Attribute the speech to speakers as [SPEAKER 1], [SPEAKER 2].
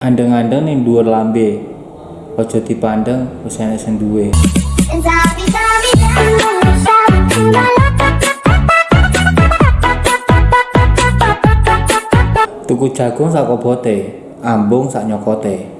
[SPEAKER 1] Andeng-andeng ning dhuwur lambe. Aja dipandeng wis enek sing duwe. Tuku jagung sak kobote, ambung sak nyokote.